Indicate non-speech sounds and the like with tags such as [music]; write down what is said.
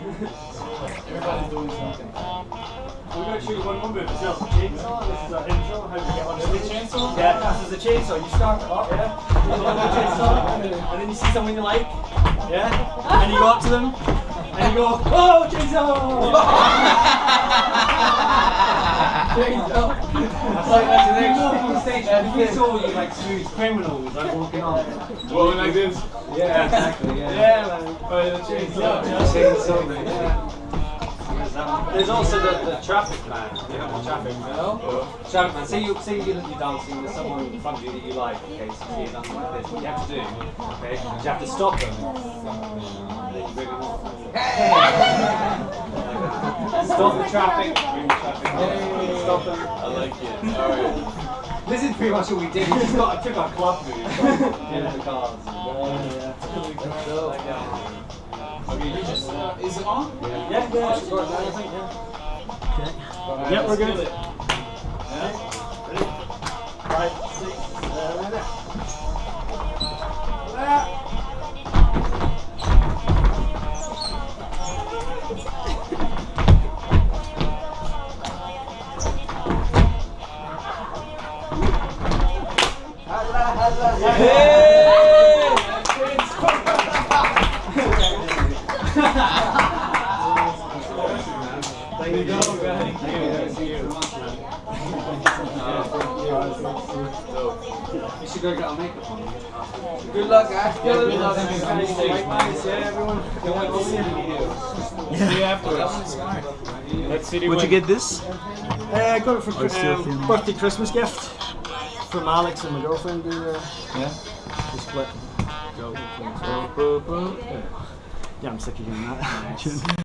Everybody's doing something. We're going to shoot one number of yourself. Chainsaw. This is our intro. How do you get on Is it chainsaw? Yeah, this is a chainsaw. You start off, yeah. You the chainsaw, and then you see someone you like, yeah, and you go up to them, and you go, oh, chainsaw! Like that's extra stage. We saw you like smooth criminals like walking on. Well, like this. Yeah, exactly. Yeah, yeah man. Oh, the chainsaw. Chainsaw, man, yeah. There's also the, the traffic man. You know the traffic man. Oh. Traffic man. Say you say you're, you're dancing with someone in front of you that you like. Okay, so you're dancing like this. What you have to do, okay, is you have to stop them. And then you bring them off. Stop the traffic. Bring the traffic. off. Stop them. I like it. Alright. This is pretty much what we did. We just got took our club move into the cars. Okay, you just, uh, is it on? Yeah, yeah, yeah. Yeah, we're good. Yeah? Five, six, seven, eight. Thank you, Thank you. You should go get our makeup on. Good luck, Ash. Good luck. Yeah, everyone. Can't wait to see you. Afterwards. Let's see Would you get this? Uh, I got it for Oh, um, birthday Christmas gift from Alex and my girlfriend. We, uh, Yeah. we split. Go. Yeah, I'm sick of hearing that. [laughs]